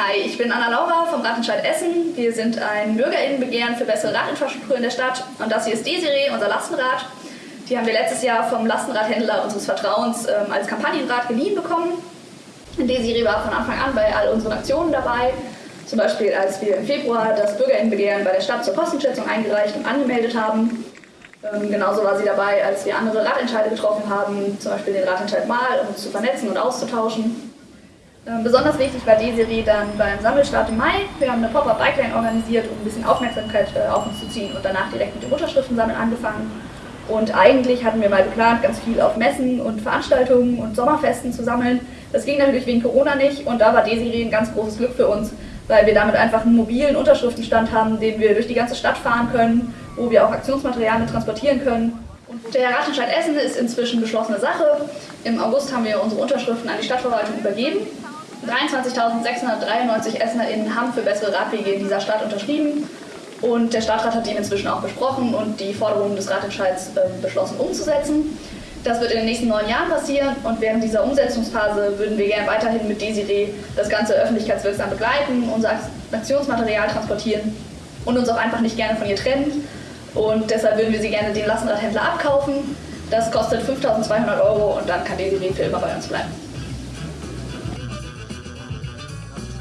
Hi, ich bin Anna Laura vom Radentscheid Essen. Wir sind ein Bürgerinnenbegehren für bessere Radinfrastruktur in der Stadt. Und das hier ist Desiree, unser Lastenrad. Die haben wir letztes Jahr vom Lastenradhändler unseres Vertrauens ähm, als Kampagnenrad geliehen bekommen. Desiree war von Anfang an bei all unseren Aktionen dabei. Zum Beispiel, als wir im Februar das Bürgerinnenbegehren bei der Stadt zur Kostenschätzung eingereicht und angemeldet haben. Ähm, genauso war sie dabei, als wir andere Radentscheide getroffen haben, zum Beispiel den Radentscheid Mal, um uns zu vernetzen und auszutauschen. Ähm, besonders wichtig war Desiree dann beim Sammelstart im Mai. Wir haben eine Pop-Up Bike Lane organisiert, um ein bisschen Aufmerksamkeit äh, auf uns zu ziehen und danach direkt mit dem Unterschriftensammeln angefangen. Und eigentlich hatten wir mal geplant, ganz viel auf Messen und Veranstaltungen und Sommerfesten zu sammeln. Das ging natürlich wegen Corona nicht und da war Desiree ein ganz großes Glück für uns, weil wir damit einfach einen mobilen Unterschriftenstand haben, den wir durch die ganze Stadt fahren können, wo wir auch Aktionsmaterial mit transportieren können. Der Ratentscheid Essen ist inzwischen beschlossene Sache. Im August haben wir unsere Unterschriften an die Stadtverwaltung übergeben. 23.693 EssenerInnen haben für bessere Radwege in dieser Stadt unterschrieben. Und der Stadtrat hat ihn inzwischen auch besprochen und die Forderungen des Ratentscheids äh, beschlossen umzusetzen. Das wird in den nächsten neun Jahren passieren und während dieser Umsetzungsphase würden wir gerne weiterhin mit Desiree das Ganze öffentlichkeitswirksam begleiten, unser Aktionsmaterial transportieren und uns auch einfach nicht gerne von ihr trennen. Und deshalb würden wir sie gerne den Lastenradhändler abkaufen. Das kostet 5200 Euro und dann kann Desiree für immer bei uns bleiben.